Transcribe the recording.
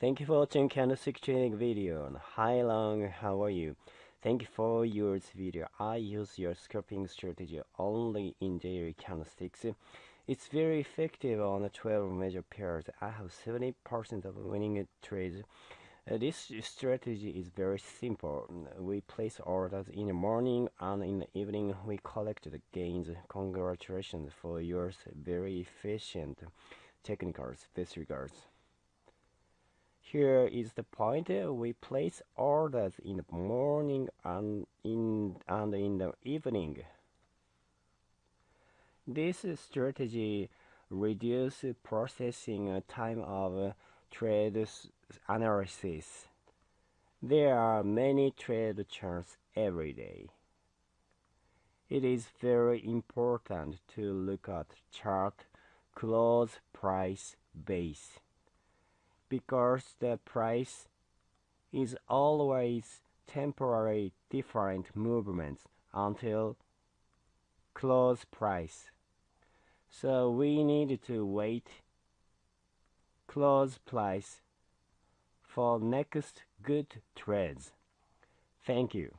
Thank you for watching candlestick trading video. Hi Long, how are you? Thank you for your video. I use your scalping strategy only in daily candlesticks. It's very effective on the 12 major pairs. I have 70% of winning trades. Uh, this strategy is very simple. We place orders in the morning and in the evening we collect the gains. Congratulations for your very efficient technicals. Best regards. Here is the point. We place orders in the morning and in and in the evening. This strategy reduces processing time of trade analysis. There are many trade charts every day. It is very important to look at chart close price base because the price is always temporary different movements until close price. So we need to wait close price for next good trades. Thank you.